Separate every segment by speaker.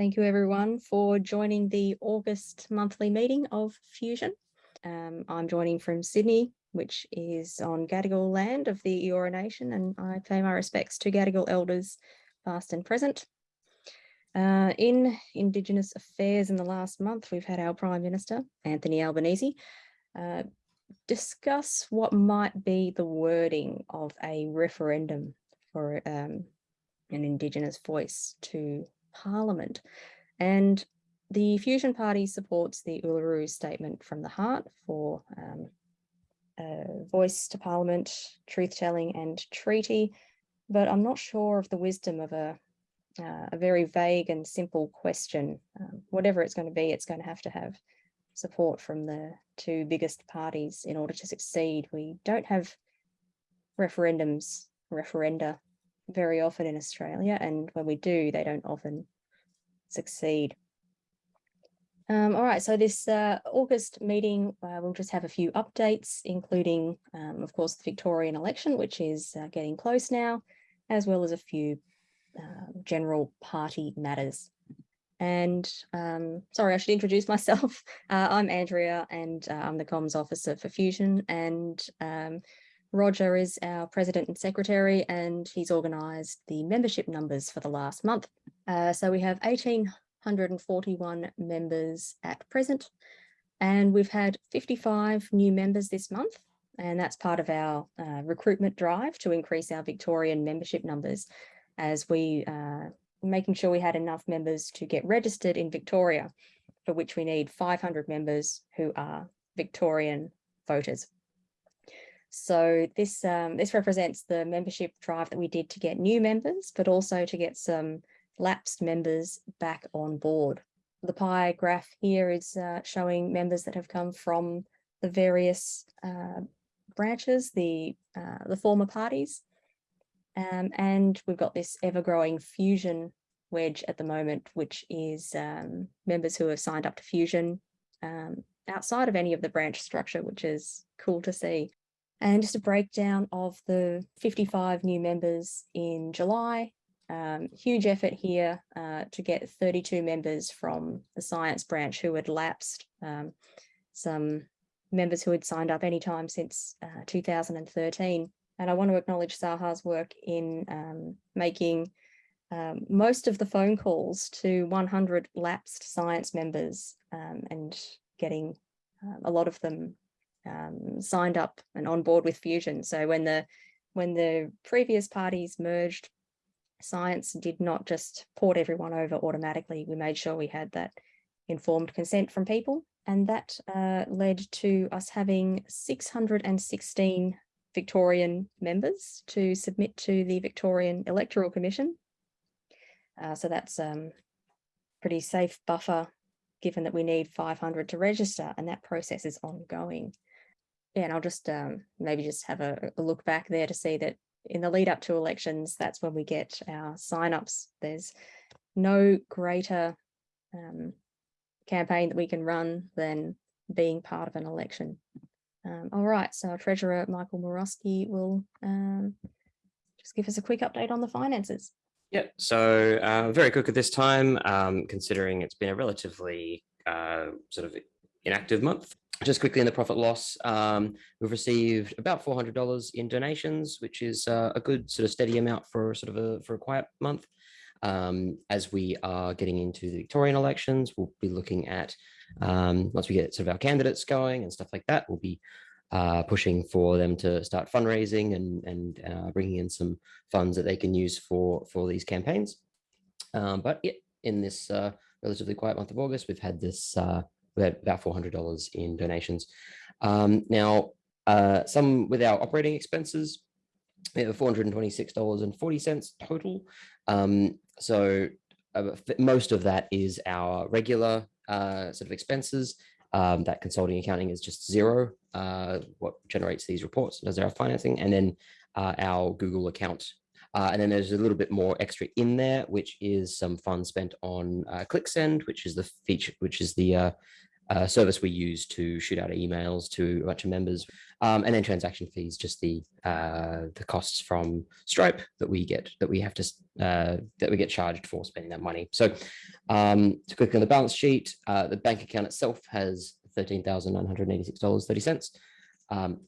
Speaker 1: Thank you everyone for joining the August monthly meeting of Fusion. Um, I'm joining from Sydney, which is on Gadigal land of the Eora Nation, and I pay my respects to Gadigal elders, past and present. Uh, in Indigenous affairs in the last month, we've had our Prime Minister, Anthony Albanese, uh, discuss what might be the wording of a referendum for um, an Indigenous voice to Parliament. And the Fusion Party supports the Uluru Statement from the Heart for um, voice to Parliament, truth-telling and treaty, but I'm not sure of the wisdom of a, uh, a very vague and simple question. Um, whatever it's going to be, it's going to have to have support from the two biggest parties in order to succeed. We don't have referendums, referenda very often in Australia, and when we do, they don't often succeed. Um, all right, so this uh, August meeting, uh, we'll just have a few updates, including, um, of course, the Victorian election, which is uh, getting close now, as well as a few um, general party matters. And um, sorry, I should introduce myself. Uh, I'm Andrea and uh, I'm the comms officer for Fusion and um, Roger is our president and secretary, and he's organised the membership numbers for the last month. Uh, so we have 1,841 members at present, and we've had 55 new members this month, and that's part of our uh, recruitment drive to increase our Victorian membership numbers as we uh, making sure we had enough members to get registered in Victoria, for which we need 500 members who are Victorian voters. So this um, this represents the membership drive that we did to get new members, but also to get some lapsed members back on board. The pie graph here is uh, showing members that have come from the various uh, branches, the uh, the former parties. Um, and we've got this ever-growing fusion wedge at the moment, which is um, members who have signed up to Fusion um, outside of any of the branch structure, which is cool to see. And just a breakdown of the 55 new members in July. Um, huge effort here uh, to get 32 members from the science branch who had lapsed. Um, some members who had signed up anytime since uh, 2013. And I want to acknowledge Saha's work in um, making um, most of the phone calls to 100 lapsed science members um, and getting uh, a lot of them um, signed up and on board with Fusion. So when the when the previous parties merged, science did not just port everyone over automatically. We made sure we had that informed consent from people. And that uh, led to us having 616 Victorian members to submit to the Victorian Electoral Commission. Uh, so that's um, pretty safe buffer given that we need 500 to register and that process is ongoing and I'll just um, maybe just have a, a, look back there to see that in the lead up to elections, that's when we get our signups. There's no greater um, campaign that we can run than being part of an election. Um, all right, so our Treasurer Michael Morosky will um, just give us a quick update on the finances.
Speaker 2: Yeah, so uh, very quick at this time, um, considering it's been a relatively uh, sort of inactive month. Just quickly in the profit loss, um, we've received about $400 in donations, which is uh, a good sort of steady amount for sort of a, for a quiet month. Um, as we are getting into the Victorian elections, we'll be looking at, um, once we get sort of our candidates going and stuff like that, we'll be uh, pushing for them to start fundraising and, and uh, bringing in some funds that they can use for, for these campaigns. Um, but yeah, in this uh, relatively quiet month of August, we've had this uh, about $400 in donations. Um, now, uh, some with our operating expenses, we have $426.40 total. Um, so uh, most of that is our regular uh, sort of expenses. Um, that consulting accounting is just zero, uh, what generates these reports, does our financing, and then uh, our Google account. Uh, and then there's a little bit more extra in there, which is some funds spent on uh, ClickSend, which is the feature, which is the uh, uh, service we use to shoot out emails to a bunch of members. Um, and then transaction fees, just the uh, the costs from Stripe that we get that we have to uh, that we get charged for spending that money. So Um, to quickly on the balance sheet, uh, the bank account itself has $13,986.30. Um,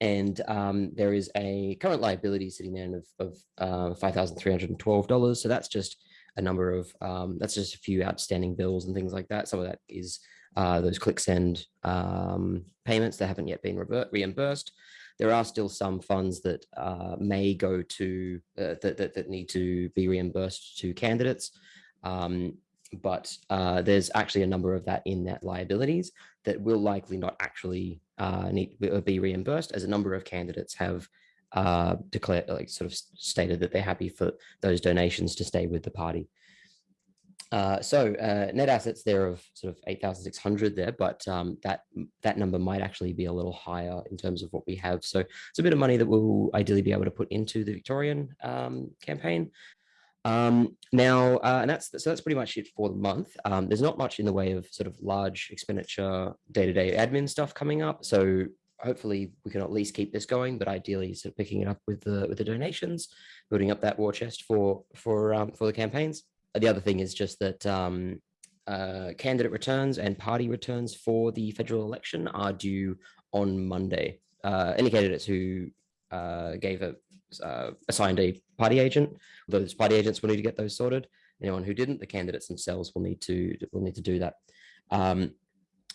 Speaker 2: and um, there is a current liability sitting there of, of uh, $5,312. So that's just a number of, um, that's just a few outstanding bills and things like that. Some of that is uh, those ClickSend um, payments that haven't yet been reimbursed. There are still some funds that uh, may go to, uh, that, that, that, need to be reimbursed to candidates. Um, but uh, there's actually a number of that in that liabilities that will likely not actually uh, need be reimbursed as a number of candidates have declared like sort of stated that they're happy for those donations to stay with the party. Uh, so uh, net assets there of sort of 8,600 there, but um, that that number might actually be a little higher in terms of what we have. So it's a bit of money that we'll ideally be able to put into the Victorian um, campaign. Um, now, uh, and that's so that's pretty much it for the month. Um, there's not much in the way of sort of large expenditure, day-to-day -day admin stuff coming up. So hopefully we can at least keep this going, but ideally sort of picking it up with the with the donations, building up that war chest for for um, for the campaigns. The other thing is just that um, uh, candidate returns and party returns for the federal election are due on Monday. Uh, any candidates who uh, gave a uh, assigned a party agent, those party agents will need to get those sorted. Anyone who didn't, the candidates themselves will need to will need to do that. Um,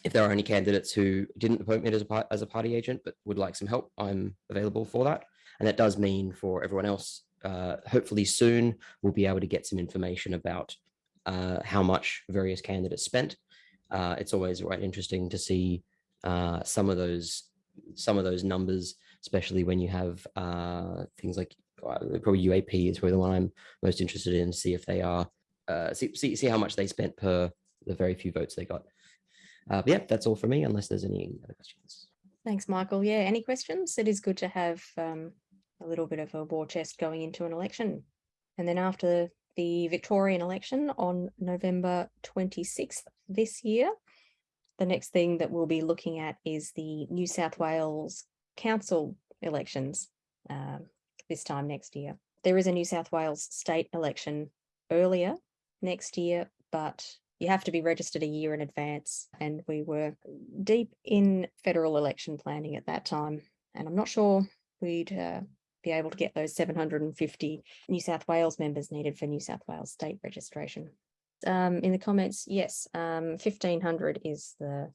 Speaker 2: if there are any candidates who didn't appoint me as a, as a party agent, but would like some help, I'm available for that. And that does mean for everyone else, uh, hopefully soon, we'll be able to get some information about uh, how much various candidates spent. Uh, it's always quite interesting to see uh, some of those some of those numbers, especially when you have uh, things like probably UAP is probably the one I'm most interested in, see if they are, see, see, see how much they spent per the very few votes they got. Uh, yeah, that's all for me, unless there's any other questions.
Speaker 1: Thanks, Michael. Yeah, any questions? It is good to have um, a little bit of a war chest going into an election. And then after the Victorian election on November 26th this year, the next thing that we'll be looking at is the New South Wales Council elections um, this time next year. There is a New South Wales state election earlier next year, but you have to be registered a year in advance. And we were deep in federal election planning at that time. And I'm not sure we'd uh, be able to get those 750 New South Wales members needed for New South Wales state registration. Um, in the comments, yes, um, 1500 is the,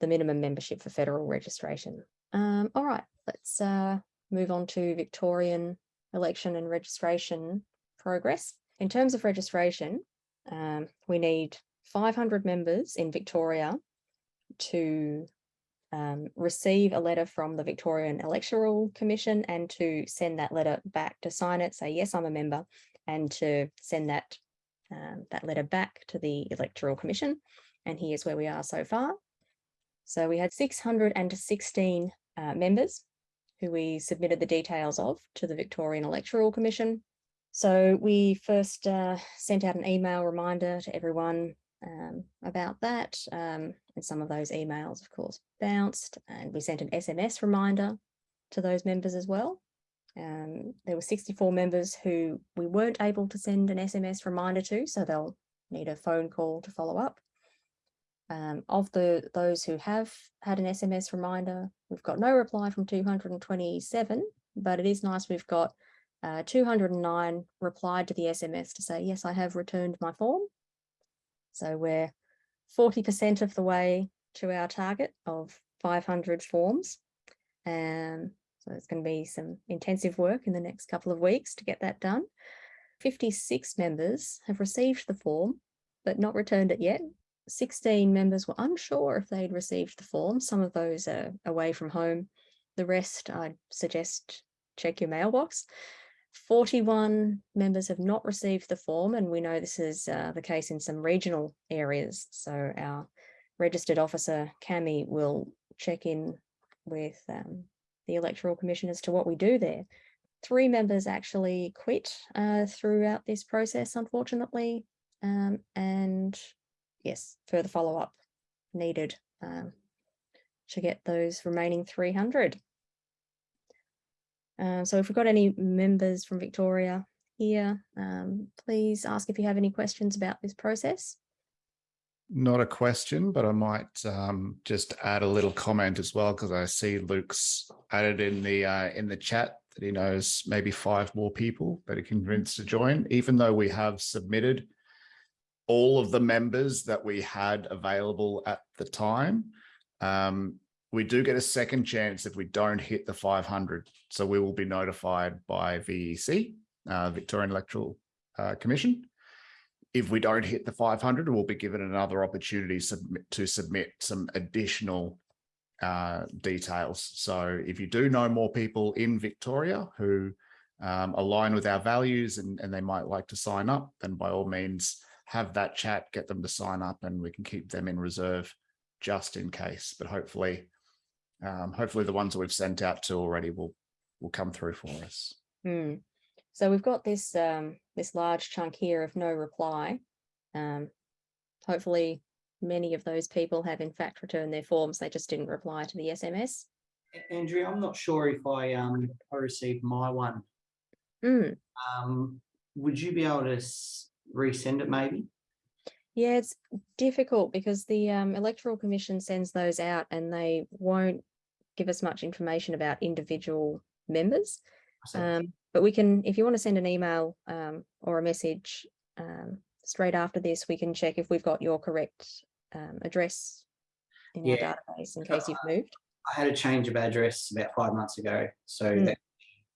Speaker 1: the minimum membership for federal registration. Um, all right, let's uh, move on to Victorian election and registration progress. In terms of registration, um, we need 500 members in Victoria to um, receive a letter from the Victorian Electoral Commission and to send that letter back to sign it, say, yes, I'm a member, and to send that, um, that letter back to the Electoral Commission. And here's where we are so far. So we had 616 uh, members who we submitted the details of to the Victorian Electoral Commission. So we first uh, sent out an email reminder to everyone um, about that. Um, and some of those emails, of course, bounced and we sent an SMS reminder to those members as well. Um, there were 64 members who we weren't able to send an SMS reminder to, so they'll need a phone call to follow up. Um, of the those who have had an SMS reminder, we've got no reply from 227, but it is nice we've got uh, 209 replied to the SMS to say, yes, I have returned my form. So we're 40% of the way to our target of 500 forms. Um, so it's going to be some intensive work in the next couple of weeks to get that done. 56 members have received the form, but not returned it yet. 16 members were unsure if they'd received the form. Some of those are away from home. The rest, I'd suggest check your mailbox. 41 members have not received the form, and we know this is uh, the case in some regional areas. So our registered officer, Cami, will check in with um, the Electoral Commission as to what we do there. Three members actually quit uh, throughout this process, unfortunately, um, and yes, further follow-up needed um, to get those remaining 300. Uh, so if we've got any members from Victoria here, um, please ask if you have any questions about this process.
Speaker 3: Not a question, but I might um, just add a little comment as well because I see Luke's added in the uh, in the chat that he knows maybe five more people that he convinced to join, even though we have submitted all of the members that we had available at the time. Um, we do get a second chance if we don't hit the 500. So we will be notified by VEC, uh, Victorian Electoral uh, Commission. If we don't hit the 500, we'll be given another opportunity submit, to submit some additional uh, details. So if you do know more people in Victoria who um, align with our values and, and they might like to sign up, then by all means, have that chat, get them to sign up and we can keep them in reserve just in case. But hopefully, um, hopefully the ones that we've sent out to already will will come through for us.
Speaker 1: Hmm. So we've got this um, this large chunk here of no reply. Um, hopefully many of those people have in fact returned their forms. They just didn't reply to the SMS.
Speaker 4: A- Andrea, I'm not sure if I um I received my one.
Speaker 1: Hmm.
Speaker 4: Um, would you be able to resend it maybe?
Speaker 1: Yeah, it's difficult because the um, Electoral Commission sends those out and they won't give us much information about individual members. Um, but we can, if you want to send an email um, or a message um, straight after this, we can check if we've got your correct um, address in our
Speaker 4: Yeah.
Speaker 1: database in case you've moved.
Speaker 4: I had a change of address about five months ago, so
Speaker 1: Hmm.
Speaker 4: that's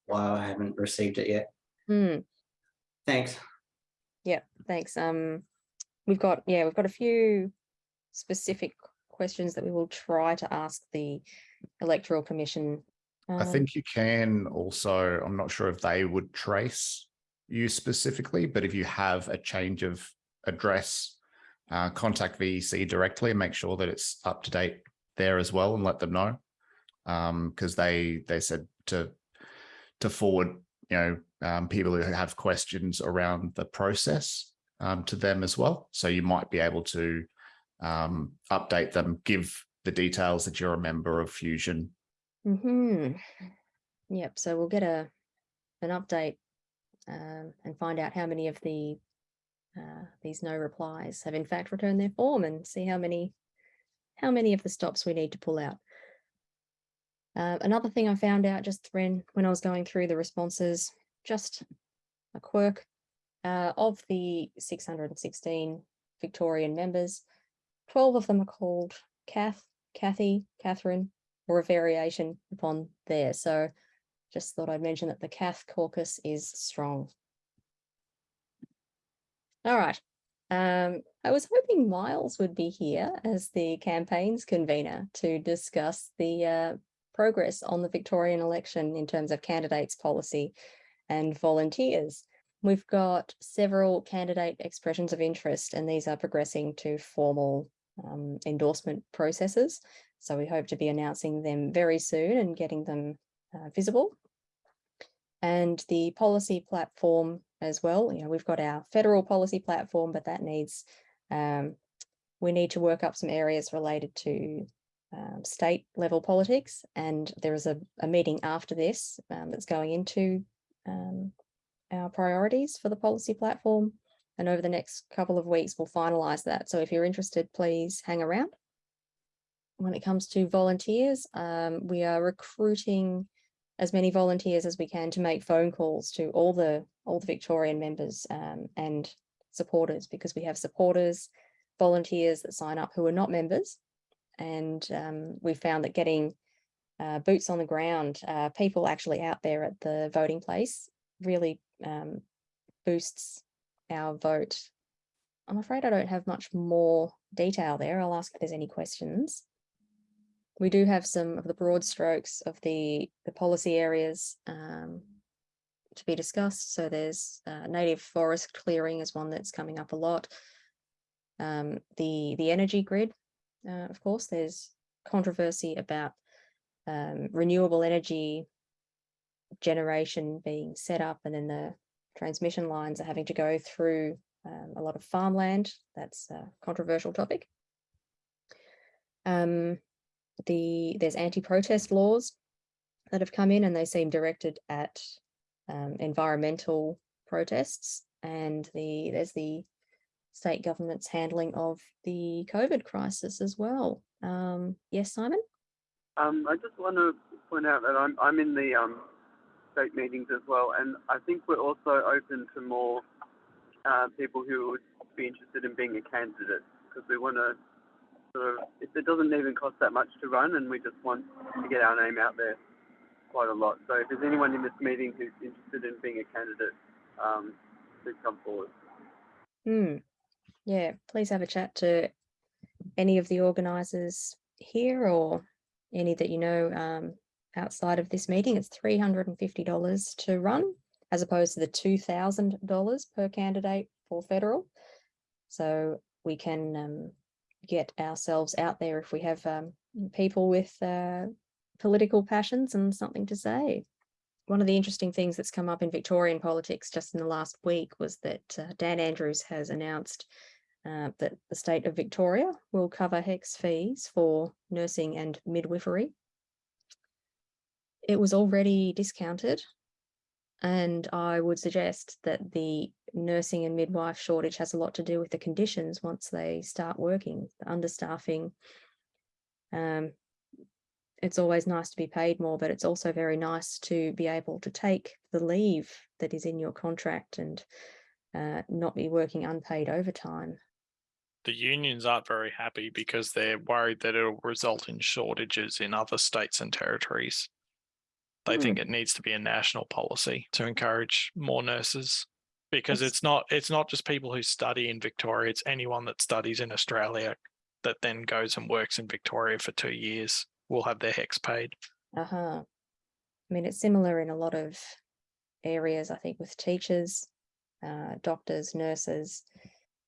Speaker 4: why I haven't received it yet.
Speaker 1: Hmm.
Speaker 4: Thanks.
Speaker 1: Yeah, thanks. Um, we've got, yeah, we've got a few specific questions that we will try to ask the Electoral Commission.
Speaker 3: I
Speaker 1: Um,
Speaker 3: think you can also, I'm not sure if they would trace you specifically, but if you have a change of address, uh, contact VEC directly and make sure that it's up to date there as well and let them know. Um, because they, they said to, to forward, you know, um, people who have questions around the process, um, to them as well. So you might be able to, um, update them, give the details that you're a member of Fusion
Speaker 1: hmm Yep, so we'll get a an update um, and find out how many of the uh, these no replies have in fact returned their form and see how many how many of the stops we need to pull out. Uh, another thing I found out just when when I was going through the responses, just a quirk uh, of the 616 Victorian members, 12 of them are called Kath, Kathy, Catherine, or a variation upon there. So just thought I'd mention that the Cath caucus is strong. All right. Um, I was hoping Miles would be here as the campaigns convener to discuss the uh, progress on the Victorian election in terms of candidates policy and volunteers. We've got several candidate expressions of interest and these are progressing to formal um, endorsement processes. So we hope to be announcing them very soon and getting them uh, visible. And the policy platform as well, you know, we've got our federal policy platform, but that needs, um, we need to work up some areas related to um, state level politics. And there is a, a meeting after this um, that's going into um, our priorities for the policy platform. And over the next couple of weeks, we'll finalize that. So if you're interested, please hang around when it comes to volunteers, um, we are recruiting as many volunteers as we can to make phone calls to all the all the Victorian members um, and supporters because we have supporters, volunteers that sign up who are not members. And um, we found that getting uh, boots on the ground, uh, people actually out there at the voting place really um, boosts our vote. I'm afraid I don't have much more detail there. I'll ask if there's any questions we do have some of the broad strokes of the, the policy areas um, to be discussed. So there's uh, native forest clearing is one that's coming up a lot. Um, the, the energy grid, uh, of course, there's controversy about um, renewable energy generation being set up and then the transmission lines are having to go through um, a lot of farmland. That's a controversial topic. Um, the there's anti-protest laws that have come in and they seem directed at um, environmental protests and the there's the state government's handling of the COVID crisis as well. Um, yes, Simon?
Speaker 5: Um, I just want to point out that I'm I'm in the um, state meetings as well, and I think we're also open to more uh, people who would be interested in being a candidate because we want to sort of it, it doesn't even cost that much to run, and we just want to get our name out there quite a lot. So if there's anyone in this meeting who's interested in being a candidate, um, please come forward.
Speaker 1: Hmm. Yeah, please have a chat to any of the organisers here or any that you know um, outside of this meeting. It's three hundred and fifty dollars to run, as opposed to the two thousand dollars per candidate for federal. So we can um, get ourselves out there if we have um, people with uh, political passions and something to say. One of the interesting things that's come up in Victorian politics just in the last week was that uh, Dan Andrews has announced uh, that the state of Victoria will cover HECS fees for nursing and midwifery. It was already discounted, and I would suggest that the nursing and midwife shortage has a lot to do with the conditions once they start working, the understaffing. Um, it's always nice to be paid more, but it's also very nice to be able to take the leave that is in your contract and uh, not be working unpaid overtime.
Speaker 6: the unions aren't very happy because they're worried that it'll result in shortages in other states and territories. They think it needs to be a national policy to encourage more nurses because
Speaker 1: Yes.
Speaker 6: it's not it's not just people who study in Victoria, it's anyone that studies in Australia that then goes and works in Victoria for 2 years will have their HECS paid.
Speaker 1: Uh-huh. I mean, it's similar in a lot of areas, I think, with teachers, uh, doctors, nurses.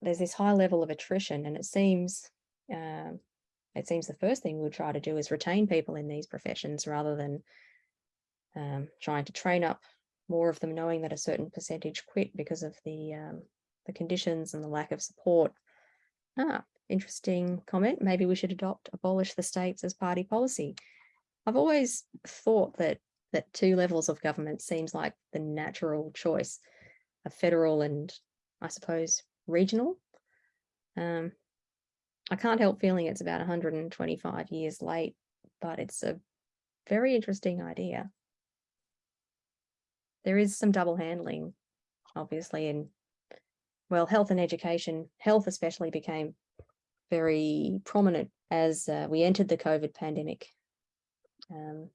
Speaker 1: There's this high level of attrition, and it seems um, it seems the first thing we'll try to do is retain people in these professions rather than um, trying to train up more of them, knowing that a certain percentage quit because of the um, the conditions and the lack of support. Ah, interesting comment. Maybe we should adopt abolish the states as party policy. I've always thought that that two levels of government seems like the natural choice, a federal and I suppose regional. Um, I can't help feeling it's about 125 years late, but it's a very interesting idea. There is some double handling, obviously, in well, health and education. Health especially became very prominent as uh, we entered the COVID pandemic. Um,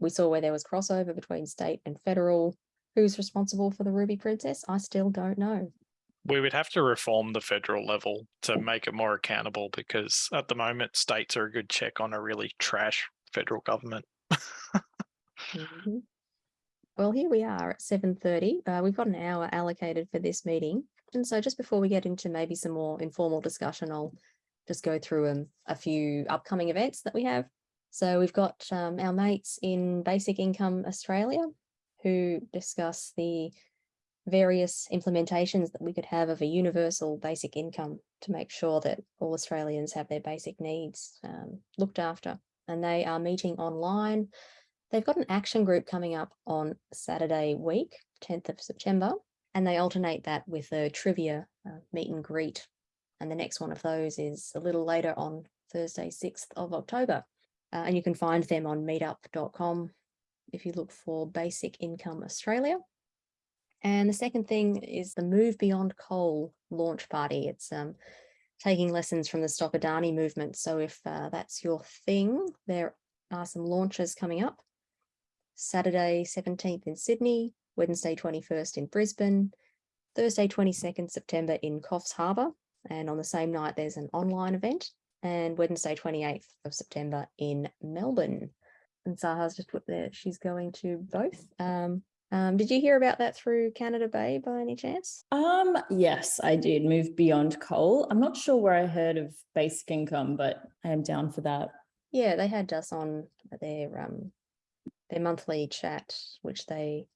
Speaker 1: we saw where there was crossover between state and federal. Who's responsible for the Ruby Princess? I still don't know.
Speaker 6: We would have to reform the federal level to make it more accountable because at the moment states are a good check on a really trash federal government.
Speaker 1: Mhm. Well, here we are at seven thirty. Uh, we've got an hour allocated for this meeting. And so just before we get into maybe some more informal discussion, I'll just go through um, a few upcoming events that we have. So we've got um, our mates in Basic Income Australia who discuss the various implementations that we could have of a universal basic income to make sure that all Australians have their basic needs um, looked after. And they are meeting online They've got an action group coming up on Saturday week, 10th of September, and they alternate that with a trivia uh, meet and greet. And the next one of those is a little later on Thursday, 6th of October. Uh, and you can find them on meetup.com if you look for Basic Income Australia. And the second thing is the Move Beyond Coal launch party. It's um, taking lessons from the Stop Adani movement. So if uh, that's your thing, there are some launches coming up. Saturday 17th in Sydney, Wednesday 21st in Brisbane, Thursday 22nd September in Coffs Harbour, and on the same night there's an online event, and Wednesday 28th of September in Melbourne. And Saha's just put there she's going to both. Um, um, did you hear about that through Canada Bay by any chance?
Speaker 7: Um, yes, I did move beyond coal. I'm not sure where I heard of basic income, but I am down for that.
Speaker 1: Yeah, they had us on their um their monthly chat, which they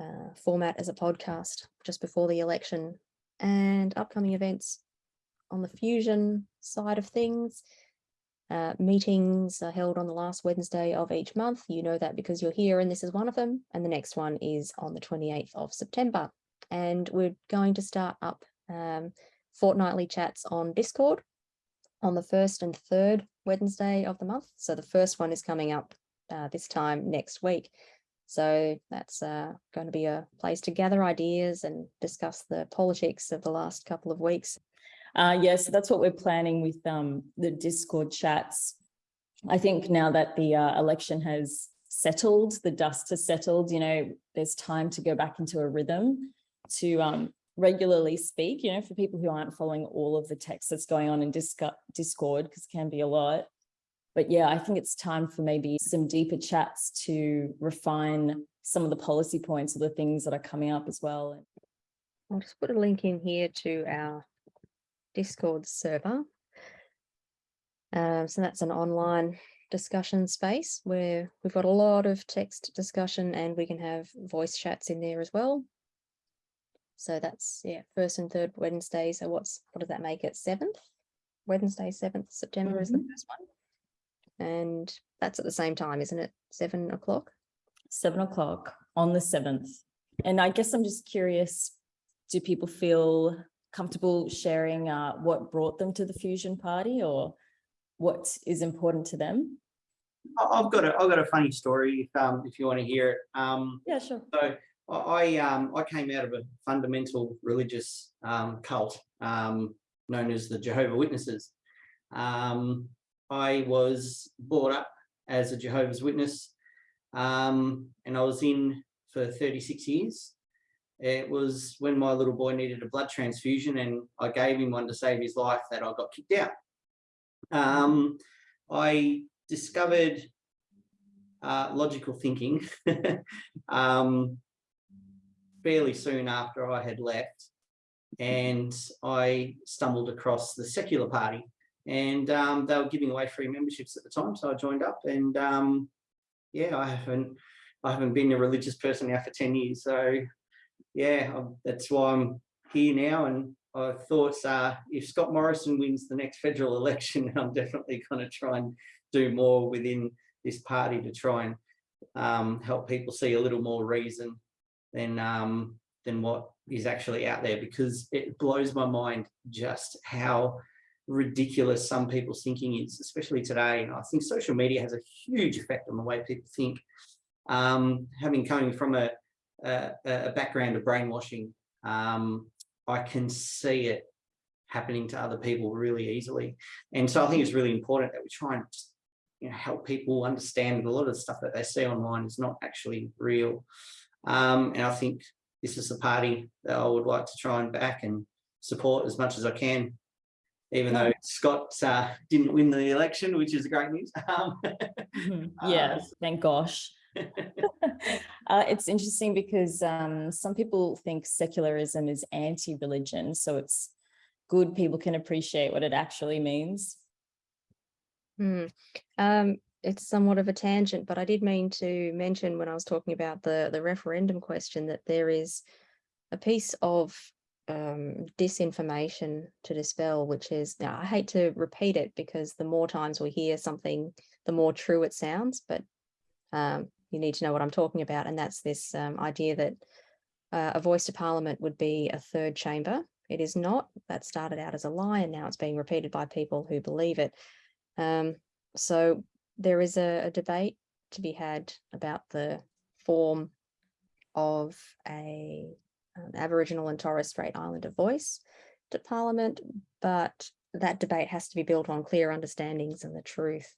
Speaker 1: uh, format as a podcast just before the election, and upcoming events on the fusion side of things. Uh, meetings are held on the last Wednesday of each month. You know that because you're here, and this is one of them. And the next one is on the 28th of September. and we're going to start up um, fortnightly chats on Discord on the first and third Wednesday of the month. So the first one is coming up uh, this time next week. So that's uh, going to be a place to gather ideas and discuss the politics of the last couple of weeks.
Speaker 7: Uh, yes, that's what we're planning with um, the Discord chats. I think now that the uh, election has settled, the dust has settled, you know, there's time to go back into a rhythm to um, regularly speak, you know, for people who aren't following all of the text that's going on in Discord, because it can be a lot. But yeah, I think it's time for maybe some deeper chats to refine some of the policy points or the things that are coming up as well.
Speaker 1: I'll just put a link in here to our Discord server. Um, so that's an online discussion space where we've got a lot of text discussion and we can have voice chats in there as well. So that's yeah, first and third Wednesday. So what's what does that make it? Seventh? Wednesday, seventh September is the first one. And that's at the same time, isn't it? Seven o'clock.
Speaker 7: seven o'clock on the seventh. And I guess I'm just curious, do people feel comfortable sharing uh, what brought them to the Fusion Party or what is important to them?
Speaker 4: I- I've got a, I've got a funny story if, um, if you want to hear it. Um,
Speaker 7: Yeah, sure.
Speaker 4: So I, I, um, I came out of a fundamental religious, um, cult, um, known as the Jehovah Witnesses. Um, I was brought up as a Jehovah's Witness, um, and I was in for 36 years. It was when my little boy needed a blood transfusion and I gave him one to save his life that I got kicked out. Um, I discovered uh, logical thinking um, fairly soon after I had left, and I stumbled across the secular party, and um, they were giving away free memberships at the time, so I joined up, and um, yeah, I haven't I haven't been a religious person now for ten years, so yeah, I'm- that's why I'm here now, and I thought uh, if Scott Morrison wins the next federal election, I'm definitely going to try and do more within this party to try and um, help people see a little more reason than um, than what is actually out there because it blows my mind just how ridiculous some people's thinking is, especially today. And I think social media has a huge effect on the way people think. Um, having coming from a, a, a background of brainwashing, um, I can see it happening to other people really easily. And so I think it's really important that we try and you know, help people understand a lot of the stuff that they see online is not actually real. Um, and I think this is the party that I would like to try and back and support as much as I can. Even though Scott uh, didn't win the election, which is great news. Um,
Speaker 7: Mhm.
Speaker 4: Uh,
Speaker 7: thank gosh. Uh, it's interesting because um, some people think secularism is anti-religion, so it's good people can appreciate what it actually means.
Speaker 1: Hmm. Um, it's somewhat of a tangent, but I did mean to mention when I was talking about the the referendum question that there is a piece of um, disinformation to dispel, which is now I hate to repeat it because the more times we hear something, the more true it sounds. But um, you need to know what I'm talking about, and that's this um, idea that uh, a voice to Parliament would be a third chamber. It is not. That started out as a lie, and now it's being repeated by people who believe it. Um, so there is a, a debate to be had about the form of a um, Aboriginal and Torres Strait Islander voice to Parliament, but that debate has to be built on clear understandings and the truth.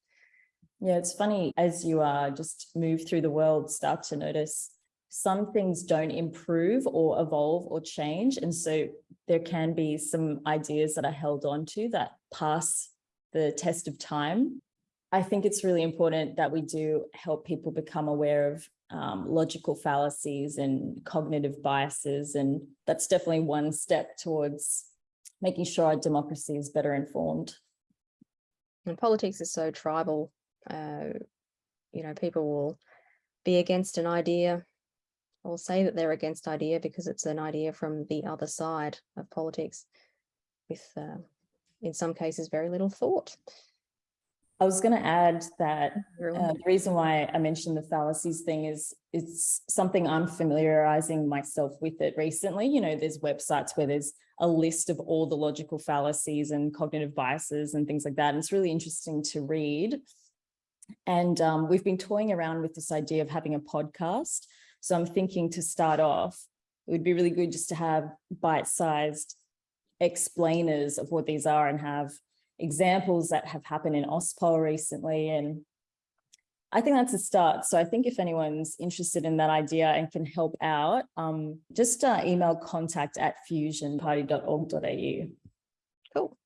Speaker 7: Yeah, it's funny as you uh, just move through the world, start to notice some things don't improve or evolve or change. And so there can be some ideas that are held on to that pass the test of time. I think it's really important that we do help people become aware of um, logical fallacies and cognitive biases. And that's definitely one step towards making sure our democracy is better informed.
Speaker 1: And politics is so tribal. Uh, you know, people will be against an idea or say that they're against idea because it's an idea from the other side of politics with, uh, in some cases, very little thought.
Speaker 7: I was going to add that Uh, the reason why I mentioned the fallacies thing is it's something I'm familiarizing myself with it recently. You know, there's websites where there's a list of all the logical fallacies and cognitive biases and things like that. And it's really interesting to read. And um, we've been toying around with this idea of having a podcast. So I'm thinking to start off, it would be really good just to have bite-sized explainers of what these are and have examples that have happened in AusPol recently. And I think that's a start. So I think if anyone's interested in that idea and can help out, um, just uh, email contact at fusionparty.org.au.
Speaker 1: Cool.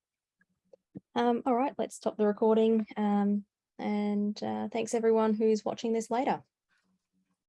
Speaker 1: Um, all right, let's stop the recording. Um, and uh, thanks everyone who's watching this later.